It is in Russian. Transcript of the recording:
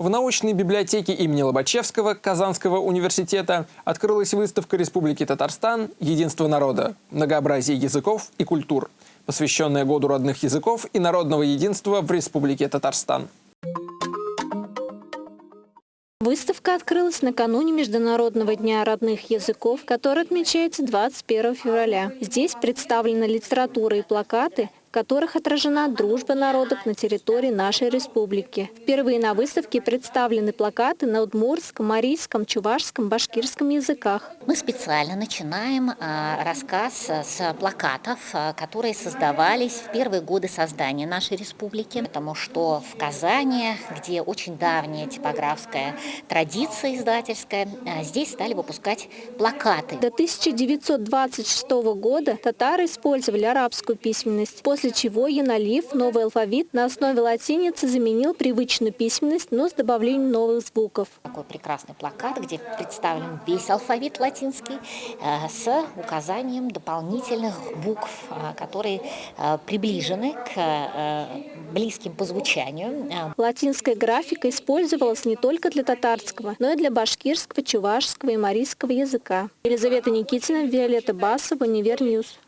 В научной библиотеке имени Лобачевского Казанского университета открылась выставка Республики Татарстан «Единство народа. Многообразие языков и культур», посвященная Году родных языков и народного единства в Республике Татарстан. Выставка открылась накануне Международного дня родных языков, который отмечается 21 февраля. Здесь представлены литература и плакаты, в которых отражена дружба народов на территории нашей республики. Впервые на выставке представлены плакаты на удмуртском, марийском, чувашском, башкирском языках. Мы специально начинаем а, рассказ с плакатов, а, которые создавались в первые годы создания нашей республики, потому что в Казани, где очень давняя типографская традиция издательская, а, здесь стали выпускать плакаты. До 1926 года татары использовали арабскую письменность. После после чего Яналив новый алфавит на основе латиницы заменил привычную письменность, но с добавлением новых звуков. Такой прекрасный плакат, где представлен весь алфавит латинский э, с указанием дополнительных букв, э, которые э, приближены к близким по звучанию. Латинская графика использовалась не только для татарского, но и для башкирского, чувашского и марийского языка. Елизавета Никитина, Виолетта Басова, Univer News.